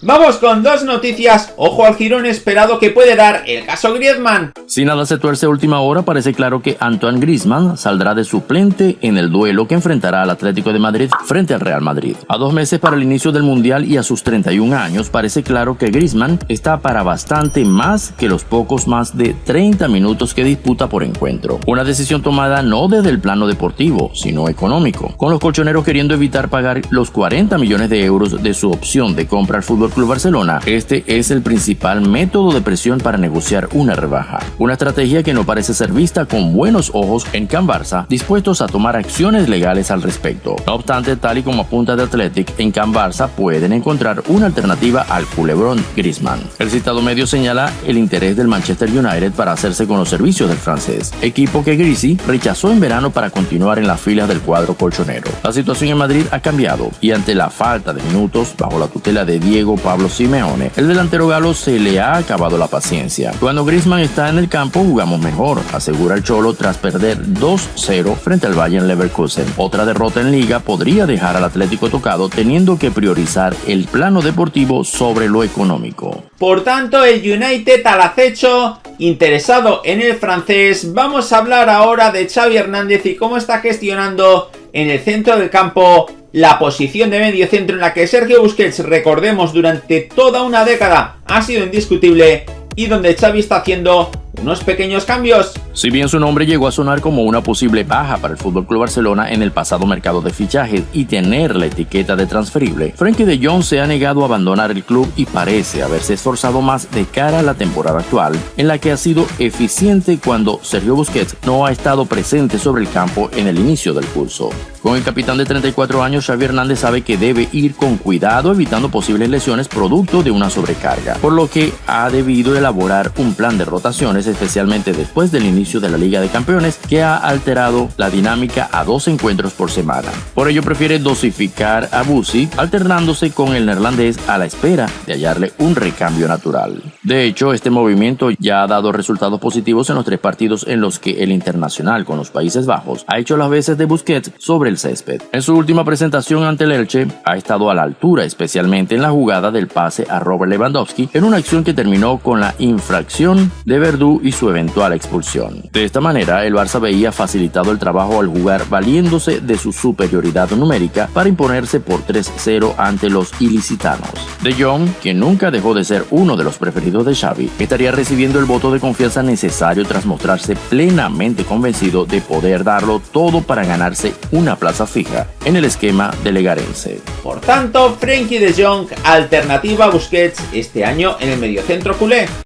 Vamos con dos noticias, ojo al girón esperado que puede dar el caso Griezmann. Si nada se tuerce a última hora, parece claro que Antoine Griezmann saldrá de suplente en el duelo que enfrentará al Atlético de Madrid frente al Real Madrid. A dos meses para el inicio del Mundial y a sus 31 años, parece claro que Griezmann está para bastante más que los pocos más de 30 minutos que disputa por encuentro. Una decisión tomada no desde el plano deportivo, sino económico, con los colchoneros queriendo evitar pagar los 40 millones de euros de su opción de compra al Fútbol Club Barcelona. Este es el principal método de presión para negociar una rebaja. Una estrategia que no parece ser vista con buenos ojos en Can Barça, dispuestos a tomar acciones legales al respecto. No obstante, tal y como apunta de Athletic, en Can Barça pueden encontrar una alternativa al culebrón Griezmann. El citado medio señala el interés del Manchester United para hacerse con los servicios del francés, equipo que Grisi rechazó en verano para continuar en las filas del cuadro colchonero. La situación en Madrid ha cambiado y ante la falta de minutos bajo la tutela de Diego Pablo Simeone, el delantero galo se le ha acabado la paciencia. Cuando Griezmann está en el campo jugamos mejor, asegura el Cholo tras perder 2-0 frente al Bayern Leverkusen. Otra derrota en liga podría dejar al Atlético tocado teniendo que priorizar el plano deportivo sobre lo económico. Por tanto, el United al acecho, interesado en el francés, vamos a hablar ahora de Xavi Hernández y cómo está gestionando en el centro del campo la posición de medio centro en la que Sergio Busquets, recordemos, durante toda una década ha sido indiscutible y donde Xavi está haciendo unos pequeños cambios. Si bien su nombre llegó a sonar como una posible baja para el FC Barcelona en el pasado mercado de fichajes y tener la etiqueta de transferible, Frankie de Jong se ha negado a abandonar el club y parece haberse esforzado más de cara a la temporada actual, en la que ha sido eficiente cuando Sergio Busquets no ha estado presente sobre el campo en el inicio del curso. Con el capitán de 34 años, Xavi Hernández sabe que debe ir con cuidado evitando posibles lesiones producto de una sobrecarga, por lo que ha debido elaborar un plan de rotaciones especialmente después del inicio de la Liga de Campeones, que ha alterado la dinámica a dos encuentros por semana. Por ello prefiere dosificar a Busi, alternándose con el neerlandés a la espera de hallarle un recambio natural. De hecho, este movimiento ya ha dado resultados positivos en los tres partidos en los que el internacional con los Países Bajos ha hecho las veces de Busquets sobre el césped. En su última presentación ante el Elche, ha estado a la altura, especialmente en la jugada del pase a Robert Lewandowski, en una acción que terminó con la infracción de Verdú y su eventual expulsión. De esta manera, el Barça veía facilitado el trabajo al jugar valiéndose de su superioridad numérica para imponerse por 3-0 ante los ilicitanos. De Jong, quien nunca dejó de ser uno de los preferidos de Xavi, estaría recibiendo el voto de confianza necesario tras mostrarse plenamente convencido de poder darlo todo para ganarse una plaza fija en el esquema de Legarense. Por tanto, Frenkie de Jong, alternativa a Busquets este año en el mediocentro culé.